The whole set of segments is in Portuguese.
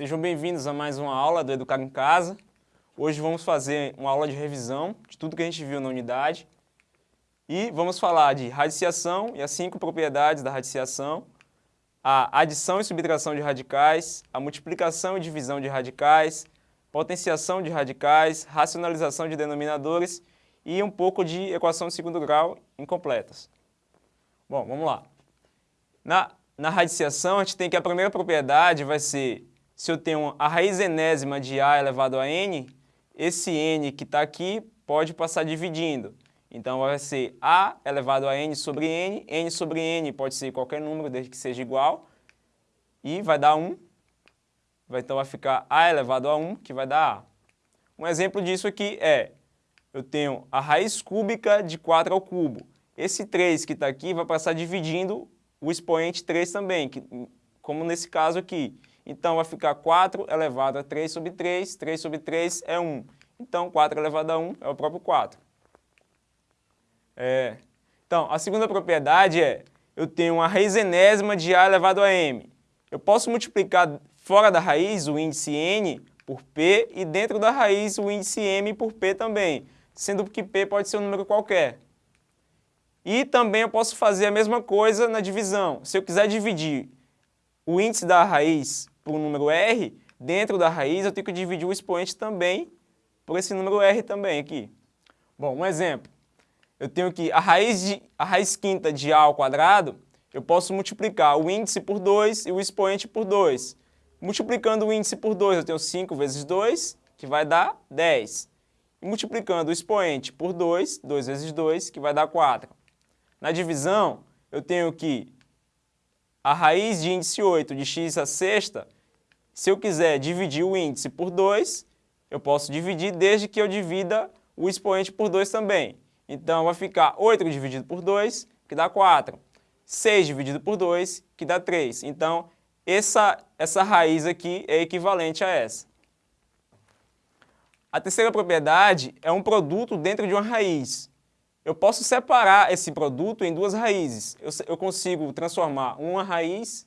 Sejam bem-vindos a mais uma aula do Educar em Casa. Hoje vamos fazer uma aula de revisão de tudo que a gente viu na unidade. E vamos falar de radiciação e as cinco propriedades da radiciação, a adição e subtração de radicais, a multiplicação e divisão de radicais, potenciação de radicais, racionalização de denominadores e um pouco de equação de segundo grau incompletas. Bom, vamos lá. Na, na radiciação, a gente tem que a primeira propriedade vai ser se eu tenho a raiz enésima de a elevado a n, esse n que está aqui pode passar dividindo. Então vai ser a elevado a n sobre n, n sobre n pode ser qualquer número desde que seja igual, e vai dar 1. Então vai ficar a elevado a 1, que vai dar a. Um exemplo disso aqui é, eu tenho a raiz cúbica de 4 ao cubo. Esse 3 que está aqui vai passar dividindo o expoente 3 também, que, como nesse caso aqui. Então, vai ficar 4 elevado a 3 sobre 3, 3 sobre 3 é 1. Então, 4 elevado a 1 é o próprio 4. É. Então, a segunda propriedade é, eu tenho uma raiz enésima de A elevado a M. Eu posso multiplicar fora da raiz o índice N por P e dentro da raiz o índice M por P também, sendo que P pode ser um número qualquer. E também eu posso fazer a mesma coisa na divisão. Se eu quiser dividir o índice da raiz por um número R, dentro da raiz eu tenho que dividir o expoente também por esse número R também aqui. Bom, um exemplo. Eu tenho que a raiz, de, a raiz quinta de A ao quadrado, eu posso multiplicar o índice por 2 e o expoente por 2. Multiplicando o índice por 2, eu tenho 5 vezes 2, que vai dar 10. E multiplicando o expoente por 2, 2 vezes 2, que vai dar 4. Na divisão, eu tenho que a raiz de índice 8 de x a sexta, se eu quiser dividir o índice por 2, eu posso dividir desde que eu divida o expoente por 2 também. Então, vai ficar 8 dividido por 2, que dá 4. 6 dividido por 2, que dá 3. Então, essa, essa raiz aqui é equivalente a essa. A terceira propriedade é um produto dentro de uma raiz eu posso separar esse produto em duas raízes. Eu, eu consigo transformar uma raiz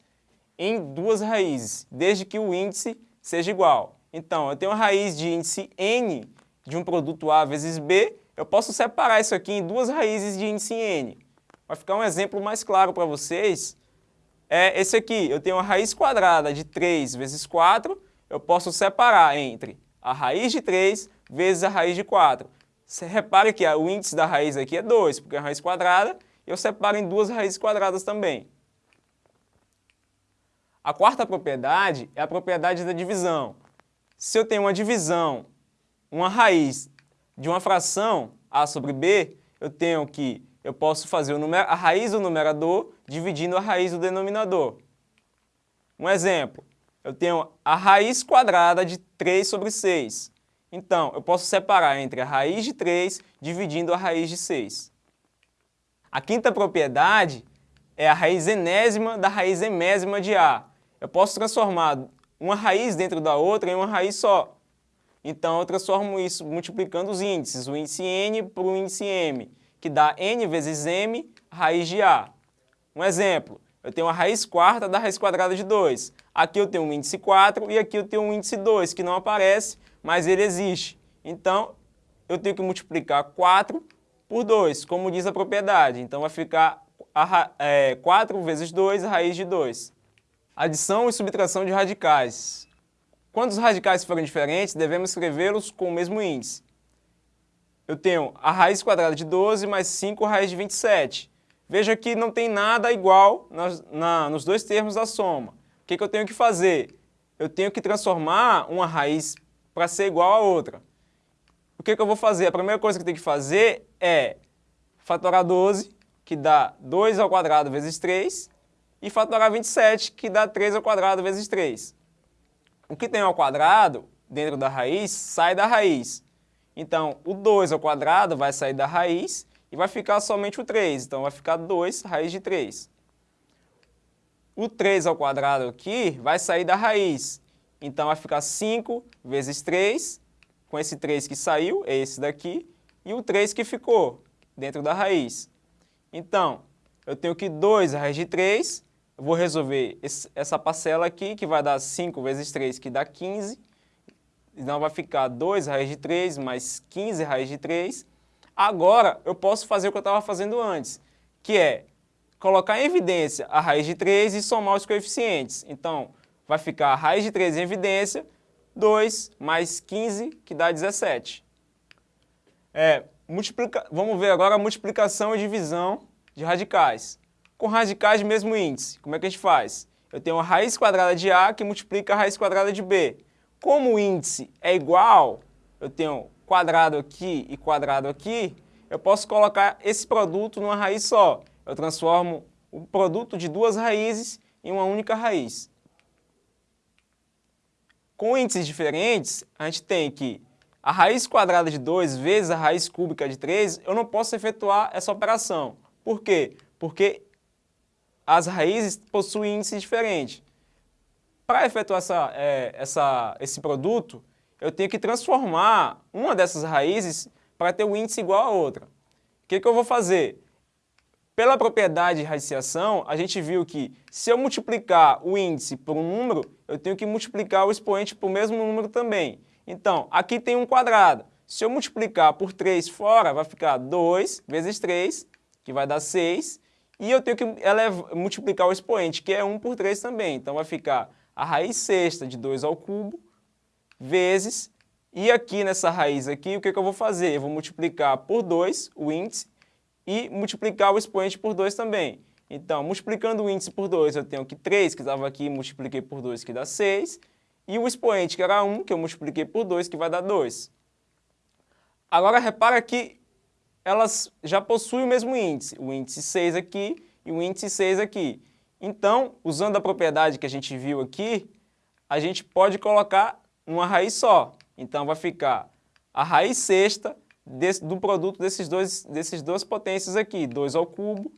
em duas raízes, desde que o índice seja igual. Então, eu tenho uma raiz de índice n de um produto A vezes B, eu posso separar isso aqui em duas raízes de índice n. Vai ficar um exemplo mais claro para vocês. É esse aqui, eu tenho uma raiz quadrada de 3 vezes 4, eu posso separar entre a raiz de 3 vezes a raiz de 4. Você repare que o índice da raiz aqui é 2, porque é uma raiz quadrada, eu separo em duas raízes quadradas também. A quarta propriedade é a propriedade da divisão. Se eu tenho uma divisão, uma raiz de uma fração a sobre b, eu tenho que, eu posso fazer a raiz do numerador dividindo a raiz do denominador. Um exemplo, eu tenho a raiz quadrada de 3 sobre 6. Então, eu posso separar entre a raiz de 3 dividindo a raiz de 6. A quinta propriedade é a raiz enésima da raiz emésima de A. Eu posso transformar uma raiz dentro da outra em uma raiz só. Então, eu transformo isso multiplicando os índices, o índice n por o índice m, que dá n vezes m raiz de A. Um exemplo, eu tenho a raiz quarta da raiz quadrada de 2. Aqui eu tenho um índice 4 e aqui eu tenho um índice 2, que não aparece, mas ele existe. Então, eu tenho que multiplicar 4 por 2, como diz a propriedade. Então, vai ficar a, é, 4 vezes 2, a raiz de 2. Adição e subtração de radicais. Quando os radicais forem diferentes, devemos escrevê-los com o mesmo índice. Eu tenho a raiz quadrada de 12 mais 5 raiz de 27. Veja que não tem nada igual nas, na, nos dois termos da soma. O que, que eu tenho que fazer? Eu tenho que transformar uma raiz para ser igual a outra. O que, que eu vou fazer? A primeira coisa que eu tenho que fazer é fatorar 12, que dá 2 ao quadrado vezes 3, e fatorar 27, que dá 3 ao quadrado vezes 3. O que tem ao quadrado, dentro da raiz, sai da raiz. Então, o 2 ao quadrado vai sair da raiz e vai ficar somente o 3. Então, vai ficar 2 raiz de 3. O 3 ao quadrado aqui vai sair da raiz. Então, vai ficar 5 vezes 3, com esse 3 que saiu, é esse daqui, e o 3 que ficou dentro da raiz. Então, eu tenho que 2 raiz de 3 eu vou resolver esse, essa parcela aqui, que vai dar 5 vezes 3, que dá 15. Então vai ficar 2 raiz de 3 mais 15 raiz de 3. Agora eu posso fazer o que eu estava fazendo antes, que é colocar em evidência a raiz de 3 e somar os coeficientes. Então vai ficar a raiz de 3 em evidência, 2 mais 15, que dá 17. É, multiplica... Vamos ver agora a multiplicação e divisão de radicais. Com radicais de mesmo índice, como é que a gente faz? Eu tenho a raiz quadrada de A que multiplica a raiz quadrada de B. Como o índice é igual, eu tenho quadrado aqui e quadrado aqui, eu posso colocar esse produto numa raiz só. Eu transformo o produto de duas raízes em uma única raiz. Com índices diferentes, a gente tem que a raiz quadrada de 2 vezes a raiz cúbica de 3, eu não posso efetuar essa operação. Por quê? Porque as raízes possuem índices diferentes. Para efetuar essa, é, essa, esse produto, eu tenho que transformar uma dessas raízes para ter o um índice igual a outra. O que, que eu vou fazer? Pela propriedade de radiciação, a gente viu que se eu multiplicar o índice por um número, eu tenho que multiplicar o expoente por mesmo número também. Então, aqui tem um quadrado. Se eu multiplicar por 3 fora, vai ficar 2 vezes 3, que vai dar 6. E eu tenho que elevar, multiplicar o expoente, que é 1 por 3 também. Então, vai ficar a raiz sexta de 2 ao cubo vezes, e aqui nessa raiz aqui, o que, que eu vou fazer? Eu vou multiplicar por 2 o índice e multiplicar o expoente por 2 também. Então, multiplicando o índice por 2, eu tenho que 3, que estava aqui, multipliquei por 2, que dá 6. E o expoente, que era 1, que eu multipliquei por 2, que vai dar 2. Agora, repara que elas já possuem o mesmo índice. O índice 6 aqui e o índice 6 aqui. Então, usando a propriedade que a gente viu aqui, a gente pode colocar numa raiz só. Então vai ficar a raiz sexta desse, do produto desses dois, desses duas potências aqui, 2 ao cubo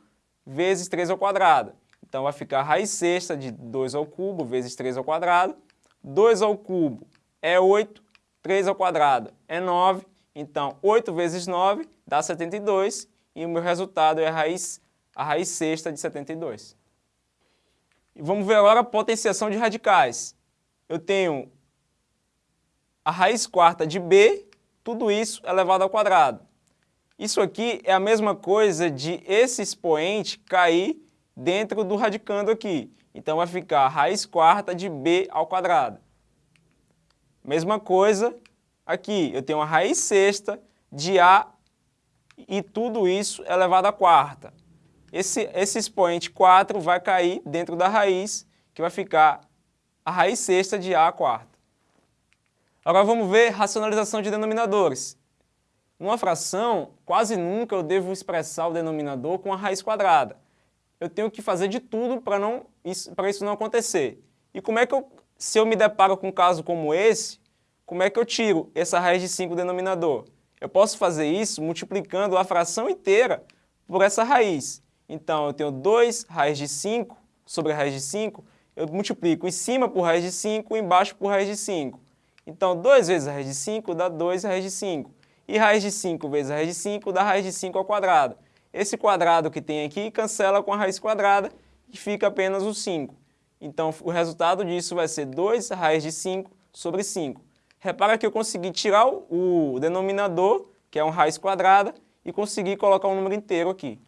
vezes 3 ao quadrado. Então vai ficar a raiz sexta de 2 ao cubo vezes 3 ao quadrado. 2 ao cubo é 8, 3 ao quadrado é 9. Então 8 vezes 9 dá 72 e o meu resultado é a raiz, a raiz sexta de 72. E vamos ver agora a potenciação de radicais. Eu tenho a raiz quarta de b, tudo isso elevado ao quadrado. Isso aqui é a mesma coisa de esse expoente cair dentro do radicando aqui. Então vai ficar a raiz quarta de b ao quadrado. Mesma coisa aqui, eu tenho a raiz sexta de a e tudo isso elevado à quarta. Esse, esse expoente 4 vai cair dentro da raiz, que vai ficar a raiz sexta de a quarta. Agora vamos ver racionalização de denominadores. Numa fração, quase nunca eu devo expressar o denominador com a raiz quadrada. Eu tenho que fazer de tudo para isso, isso não acontecer. E como é que eu, se eu me deparo com um caso como esse, como é que eu tiro essa raiz de 5 denominador? Eu posso fazer isso multiplicando a fração inteira por essa raiz. Então, eu tenho 2 raiz de 5 sobre a raiz de 5, eu multiplico em cima por raiz de 5, embaixo por raiz de 5. Então, 2 vezes a raiz de 5 dá 2 raiz de 5. E raiz de 5 vezes a raiz de 5 dá raiz de 5 ao quadrado. Esse quadrado que tem aqui cancela com a raiz quadrada e fica apenas o 5. Então, o resultado disso vai ser 2 raiz de 5 sobre 5. Repara que eu consegui tirar o denominador, que é uma raiz quadrada, e consegui colocar um número inteiro aqui.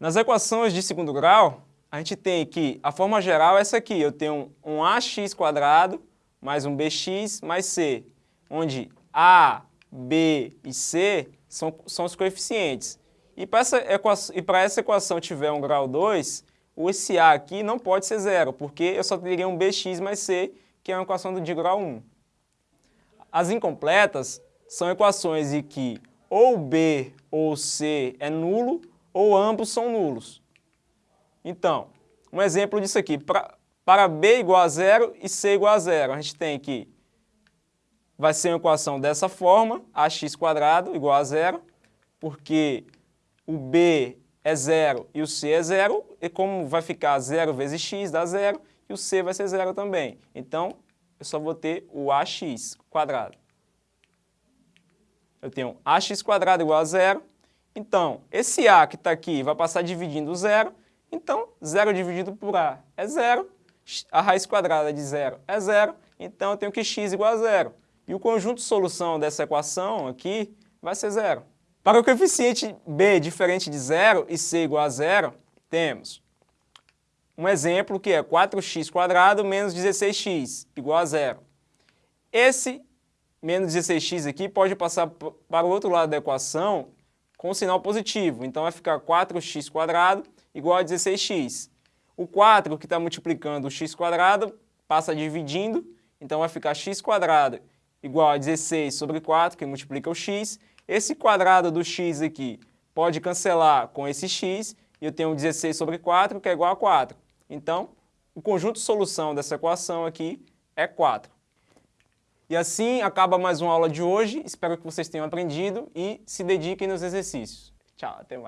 Nas equações de segundo grau, a gente tem que a forma geral é essa aqui, eu tenho um ax quadrado mais um bx mais c, onde a, b e c são, são os coeficientes. E para essa, equação, essa equação tiver um grau 2, o esse a aqui não pode ser zero, porque eu só teria um bx mais c, que é uma equação de grau 1. As incompletas são equações em que ou b ou c é nulo, ou ambos são nulos. Então, um exemplo disso aqui, pra, para b igual a zero e c igual a zero, a gente tem que vai ser uma equação dessa forma, ax quadrado igual a zero, porque o b é zero e o c é zero, e como vai ficar zero vezes x dá zero, e o c vai ser zero também. Então, eu só vou ter o ax quadrado. Eu tenho ax quadrado igual a zero, Então, esse A que está aqui vai passar dividindo zero, então 0 dividido por A é zero, a raiz quadrada de zero é zero, então eu tenho que x igual a zero. E o conjunto de solução dessa equação aqui vai ser zero. Para o coeficiente b diferente de zero e c igual a zero, temos um exemplo que é 4x² menos 16x igual a zero. Esse menos 16x aqui pode passar para o outro lado da equação com sinal positivo. Então vai ficar 4x² igual a 16x. O 4 que está multiplicando o x² passa dividindo, então vai ficar x² igual a 16 sobre 4, que multiplica o x. Esse quadrado do x aqui pode cancelar com esse x, e eu tenho 16 sobre 4, que é igual a 4. Então, o conjunto de solução dessa equação aqui é 4. E assim acaba mais uma aula de hoje. Espero que vocês tenham aprendido e se dediquem nos exercícios. Tchau, até mais.